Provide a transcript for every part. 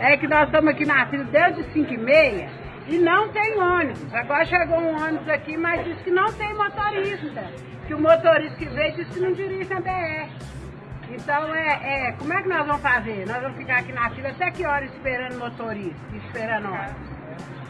é que nós estamos aqui na fila desde 5 e meia e não tem ônibus. Agora chegou um ônibus aqui, mas diz que não tem motorista. Que o motorista que veio disse que não dirige a BR. Então, é, é, como é que nós vamos fazer? Nós vamos ficar aqui na fila até que hora esperando motorista, esperando ônibus?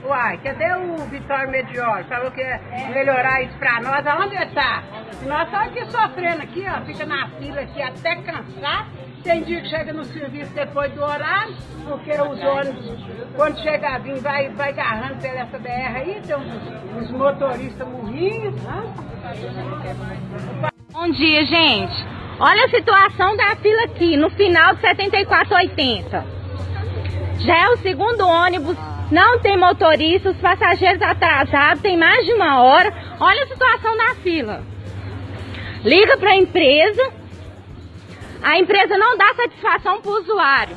Uai, cadê o Vitório Medior? Falou que ia melhorar isso pra nós. Aonde está? Nós estamos aqui sofrendo aqui, ó. Fica na fila aqui até cansar. Tem dia que chega no serviço depois do horário, porque os ônibus, quando chega a vir, vai, vai agarrando pela essa BR aí, tem uns, uns motoristas morrinhos. Bom dia, gente. Olha a situação da fila aqui, no final de 7480. Já é o segundo ônibus, não tem motorista, os passageiros atrasados, tem mais de uma hora. Olha a situação da fila. Liga para a empresa, a empresa não dá satisfação para o usuário.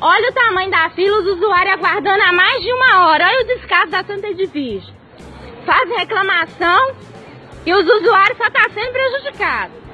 Olha o tamanho da fila, os usuários aguardando há mais de uma hora. Olha o descaso da Santa Edifício. Fazem reclamação e os usuários só estão tá sendo prejudicados.